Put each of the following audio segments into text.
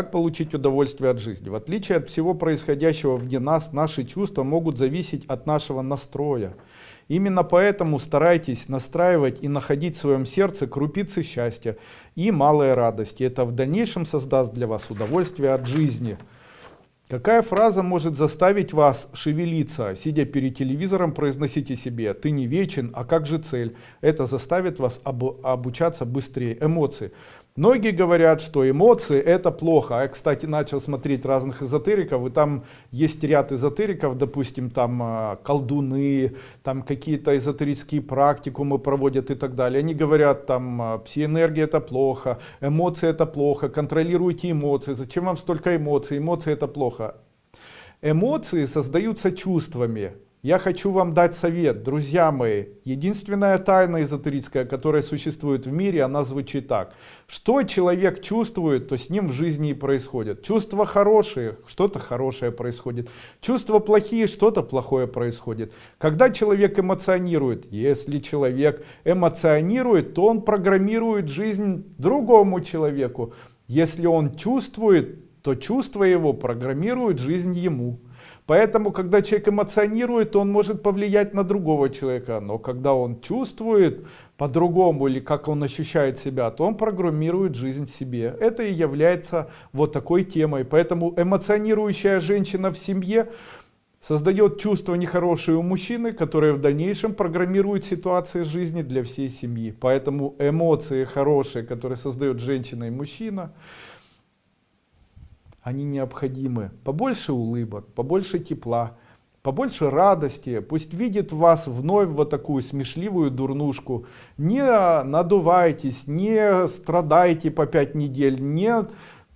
Как получить удовольствие от жизни? В отличие от всего происходящего вне нас, наши чувства могут зависеть от нашего настроя. Именно поэтому старайтесь настраивать и находить в своем сердце крупицы счастья и малые радости. Это в дальнейшем создаст для вас удовольствие от жизни. Какая фраза может заставить вас шевелиться, сидя перед телевизором, произносите себе «ты не вечен, а как же цель?» Это заставит вас об, обучаться быстрее. Эмоции. Многие говорят, что эмоции это плохо. А я, кстати, начал смотреть разных эзотериков, и там есть ряд эзотериков, допустим, там а, колдуны, там какие-то эзотерические практикумы проводят и так далее. Они говорят, там а, псиэнергия это плохо, эмоции это плохо, контролируйте эмоции. Зачем вам столько эмоций? Эмоции это плохо. Эмоции создаются чувствами. Я хочу вам дать совет, друзья мои. Единственная тайна эзотерическая, которая существует в мире, она звучит так. Что человек чувствует, то с ним в жизни и происходит. Чувства хорошие, что-то хорошее происходит. Чувства плохие, что-то плохое происходит. Когда человек эмоционирует, если человек эмоционирует, то он программирует жизнь другому человеку. Если он чувствует, то чувства его программируют жизнь ему. Поэтому, когда человек эмоционирует, он может повлиять на другого человека. Но когда он чувствует по-другому или как он ощущает себя, то он программирует жизнь себе. Это и является вот такой темой. Поэтому эмоционирующая женщина в семье создает чувство нехорошее у мужчины, которое в дальнейшем программирует ситуации жизни для всей семьи. Поэтому эмоции хорошие, которые создает женщина и мужчина, они необходимы. Побольше улыбок, побольше тепла, побольше радости. Пусть видит вас вновь вот такую смешливую дурнушку. Не надувайтесь, не страдайте по пять недель, не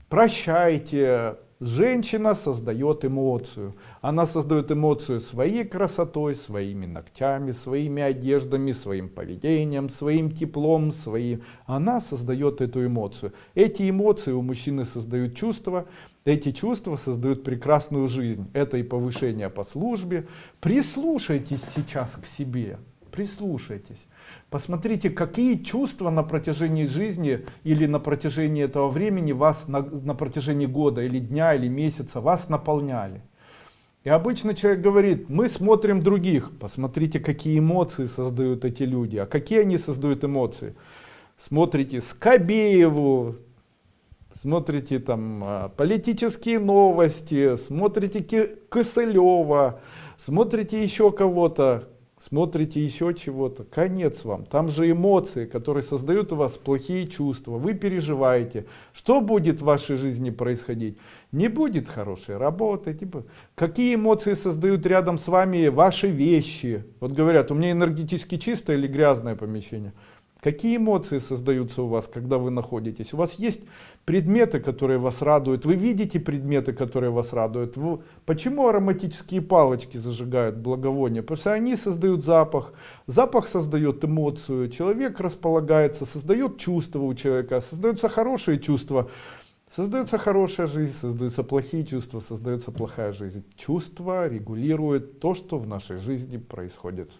прощайте, Женщина создает эмоцию. Она создает эмоцию своей красотой, своими ногтями, своими одеждами, своим поведением, своим теплом, своим. Она создает эту эмоцию. Эти эмоции у мужчины создают чувства. Эти чувства создают прекрасную жизнь. Это и повышение по службе. Прислушайтесь сейчас к себе прислушайтесь. Посмотрите, какие чувства на протяжении жизни или на протяжении этого времени вас, на, на протяжении года или дня или месяца вас наполняли. И обычно человек говорит, мы смотрим других. Посмотрите, какие эмоции создают эти люди. А какие они создают эмоции? Смотрите Скобееву, смотрите там а, политические новости, смотрите Косылева, смотрите еще кого-то смотрите еще чего-то, конец вам. Там же эмоции, которые создают у вас плохие чувства, вы переживаете. Что будет в вашей жизни происходить? Не будет хорошей работы. Типа, какие эмоции создают рядом с вами ваши вещи? Вот говорят, у меня энергетически чистое или грязное помещение. Какие эмоции создаются у вас, когда вы находитесь? У вас есть предметы, которые вас радуют. Вы видите предметы, которые вас радуют. Вы... Почему ароматические палочки зажигают благовония? Потому что они создают запах. Запах создает эмоцию. Человек располагается, создает чувства у человека. Создаются хорошие чувства. Создается хорошая жизнь, создаются плохие чувства, создается плохая жизнь. Чувства регулируют то, что в нашей жизни происходит.